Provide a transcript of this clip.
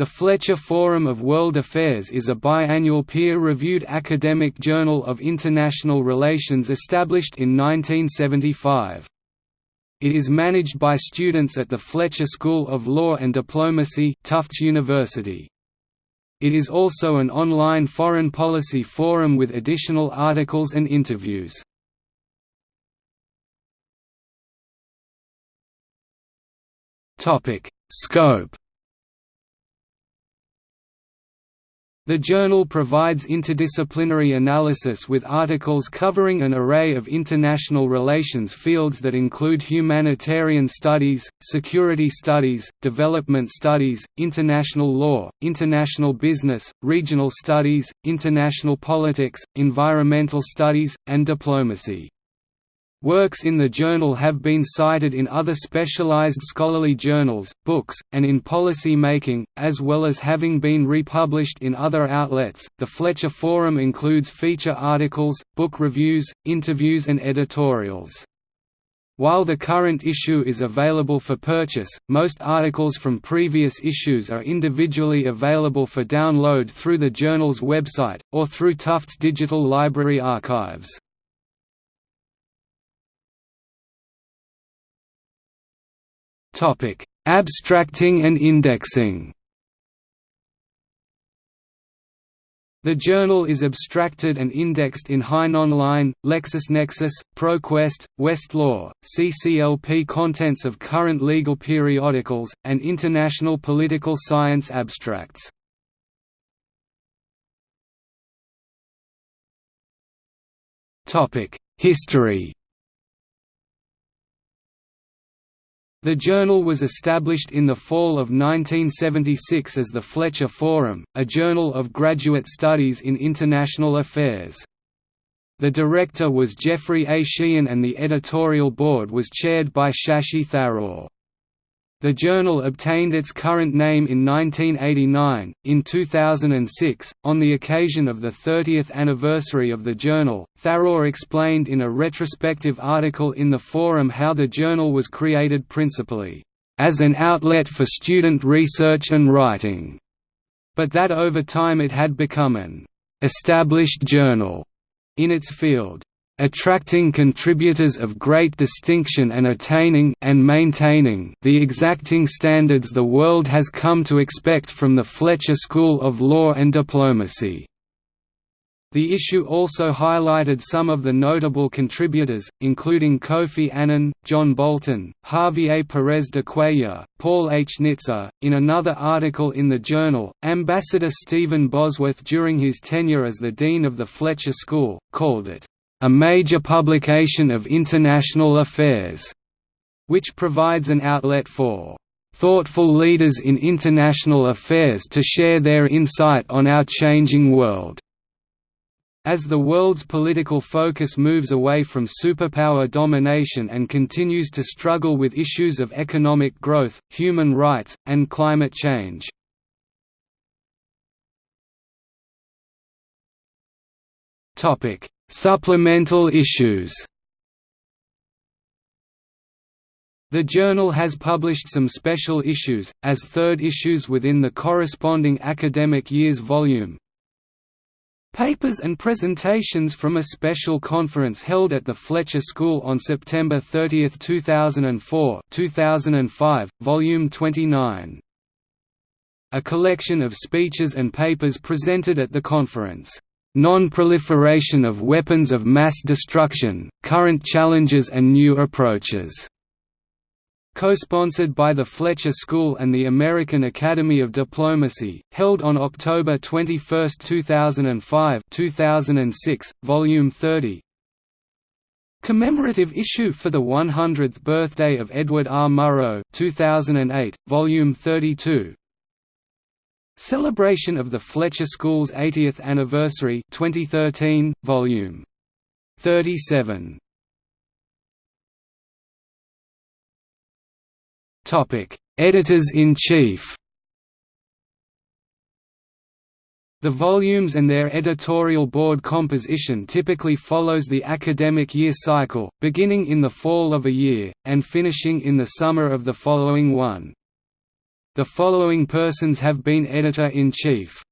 The Fletcher Forum of World Affairs is a biannual peer-reviewed academic journal of international relations established in 1975. It is managed by students at the Fletcher School of Law and Diplomacy Tufts University. It is also an online foreign policy forum with additional articles and interviews. Scope The journal provides interdisciplinary analysis with articles covering an array of international relations fields that include humanitarian studies, security studies, development studies, international law, international business, regional studies, international politics, environmental studies, and diplomacy. Works in the journal have been cited in other specialized scholarly journals, books, and in policy making, as well as having been republished in other outlets. The Fletcher Forum includes feature articles, book reviews, interviews, and editorials. While the current issue is available for purchase, most articles from previous issues are individually available for download through the journal's website, or through Tufts Digital Library archives. Topic: Abstracting and indexing. The journal is abstracted and indexed in HeinOnline, LexisNexis, ProQuest, Westlaw, CCLP contents of current legal periodicals, and international political science abstracts. History The journal was established in the fall of 1976 as the Fletcher Forum, a journal of graduate studies in international affairs. The director was Jeffrey A. Sheehan and the editorial board was chaired by Shashi Tharoor. The journal obtained its current name in 1989. In 2006, on the occasion of the 30th anniversary of the journal, Tharoor explained in a retrospective article in the forum how the journal was created principally as an outlet for student research and writing, but that over time it had become an established journal in its field attracting contributors of great distinction and attaining and maintaining the exacting standards the world has come to expect from the Fletcher School of Law and Diplomacy. The issue also highlighted some of the notable contributors, including Kofi Annan, John Bolton, Javier Perez de Cuellar, Paul H. Nitze. In another article in the journal, Ambassador Stephen Bosworth during his tenure as the Dean of the Fletcher School, called it, a major publication of international affairs, which provides an outlet for thoughtful leaders in international affairs to share their insight on our changing world. As the world's political focus moves away from superpower domination and continues to struggle with issues of economic growth, human rights, and climate change. Supplemental issues The journal has published some special issues, as third issues within the corresponding academic year's volume. Papers and presentations from a special conference held at the Fletcher School on September 30, 2004 2005, Volume 29. A collection of speeches and papers presented at the conference. Non-proliferation of weapons of mass destruction, current challenges and new approaches. Co-sponsored by the Fletcher School and the American Academy of Diplomacy, held on October 21, 2005 2006, Volume 30 Commemorative issue for the 100th birthday of Edward R. Murrow 2008, Volume 32 Celebration of the Fletcher School's 80th anniversary 2013, volume 37. Topic: Editors-in-Chief. The volumes and their editorial board composition typically follows the academic year cycle, beginning in the fall of a year, and finishing in the summer of the following one. The following persons have been editor-in-chief